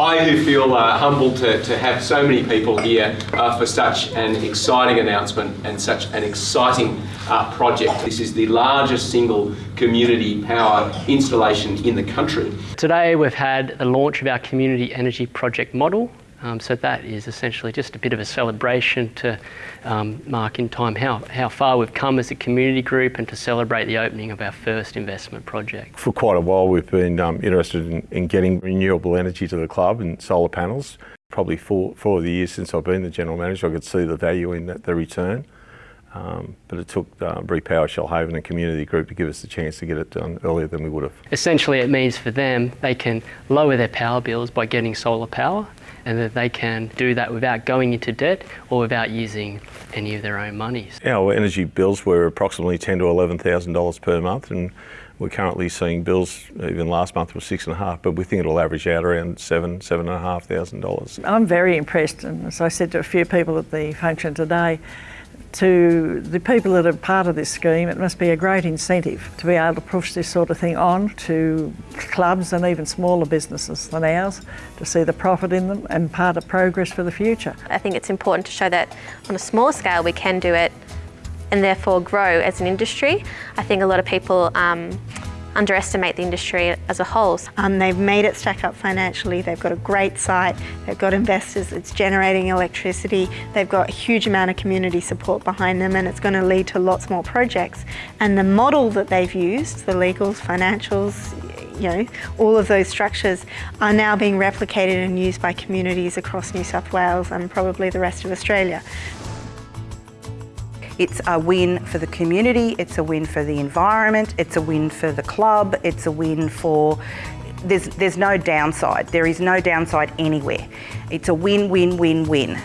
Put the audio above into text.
I do feel uh, humbled to, to have so many people here uh, for such an exciting announcement and such an exciting uh, project. This is the largest single community power installation in the country. Today we've had the launch of our community energy project model um, so that is essentially just a bit of a celebration to um, mark in time how, how far we've come as a community group and to celebrate the opening of our first investment project. For quite a while we've been um, interested in, in, getting renewable energy to the club and solar panels. Probably four, four of the years since I've been the general manager I could see the value in that, the return. Um, but it took uh, Repower Shoalhaven and Community Group to give us the chance to get it done earlier than we would have. Essentially it means for them they can lower their power bills by getting solar power and that they can do that without going into debt or without using any of their own monies. Our energy bills were approximately ten to eleven thousand dollars per month, and we're currently seeing bills. Even last month was six and a half, but we think it'll average out around seven, seven and a half thousand dollars. I'm very impressed, and as I said to a few people at the function today, to the people that are part of this scheme, it must be a great incentive to be able to push this sort of thing on to clubs and even smaller businesses than ours to see the profit in them and part of progress for the future. I think it's important to show that on a small scale we can do it and therefore grow as an industry. I think a lot of people um, underestimate the industry as a whole. Um, they've made it stack up financially, they've got a great site, they've got investors, it's generating electricity, they've got a huge amount of community support behind them and it's going to lead to lots more projects. And the model that they've used, the legals, financials, you know, all of those structures are now being replicated and used by communities across New South Wales and probably the rest of Australia. It's a win for the community, it's a win for the environment, it's a win for the club, it's a win for there's, there's no downside. There is no downside anywhere. It's a win, win, win, win.